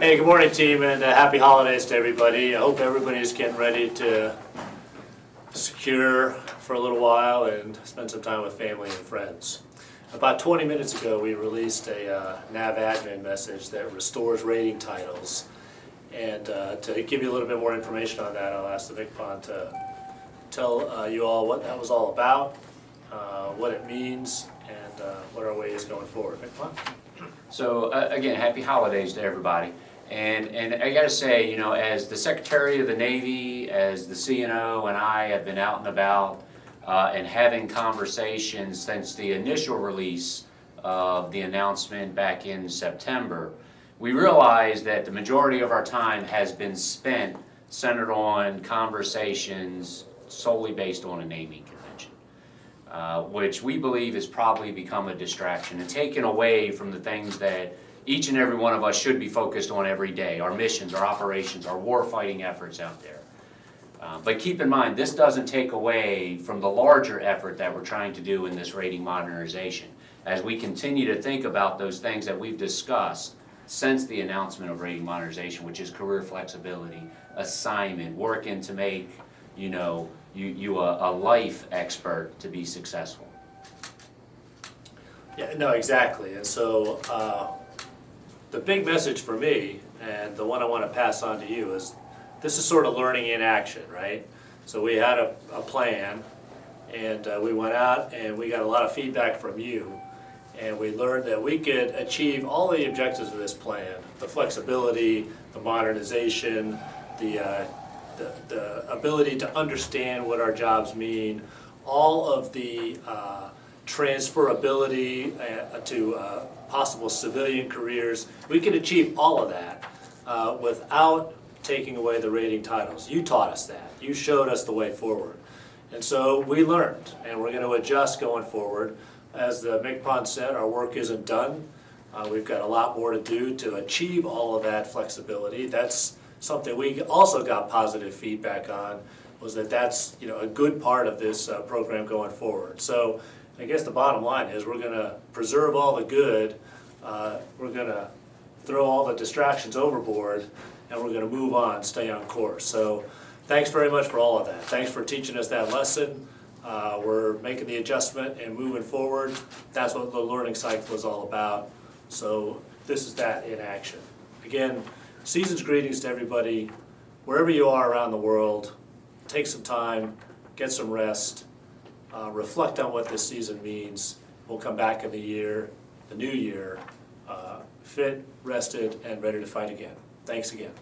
Hey, good morning, team, and uh, happy holidays to everybody. I hope everybody's getting ready to secure for a little while and spend some time with family and friends. About 20 minutes ago, we released a uh, nav admin message that restores rating titles. And uh, to give you a little bit more information on that, I'll ask the MCPON to tell uh, you all what that was all about, uh, what it means, and uh, what our way is going forward. So uh, again, happy holidays to everybody. And, and I gotta say, you know, as the Secretary of the Navy, as the CNO and I have been out and about uh, and having conversations since the initial release of the announcement back in September, we realized that the majority of our time has been spent centered on conversations solely based on a naming convention uh, which we believe has probably become a distraction and taken away from the things that each and every one of us should be focused on every day, our missions, our operations, our war-fighting efforts out there. Uh, But keep in mind, this doesn't take away from the larger effort that we're trying to do in this rating modernization. As we continue to think about those things that we've discussed since the announcement of rating modernization, which is career flexibility, assignment, working to make, you know, you, you a, a life expert to be successful. Yeah, no, exactly. And so, uh, the big message for me, and the one I want to pass on to you, is this is sort of learning in action, right? So we had a, a plan, and uh, we went out and we got a lot of feedback from you, and we learned that we could achieve all the objectives of this plan, the flexibility, the modernization, the, uh, the, the ability to understand what our jobs mean, all of the uh, transferability uh, to uh, possible civilian careers. We can achieve all of that uh, without taking away the rating titles. You taught us that. You showed us the way forward. And so we learned, and we're going to adjust going forward. As the MCPON said, our work isn't done. Uh, we've got a lot more to do to achieve all of that flexibility. That's something we also got positive feedback on, was that that's, you know, a good part of this uh, program going forward. So I guess the bottom line is we're gonna preserve all the good, uh, we're gonna throw all the distractions overboard, and we're gonna move on, stay on course. So thanks very much for all of that. Thanks for teaching us that lesson. Uh, We're making the adjustment and moving forward. That's what the learning cycle is all about. So this is that in action. Again, season's greetings to everybody, wherever you are around the world. Take some time, get some rest, uh, reflect on what this season means. We'll come back in the year, the new year, uh, fit, rested, and ready to fight again. Thanks again.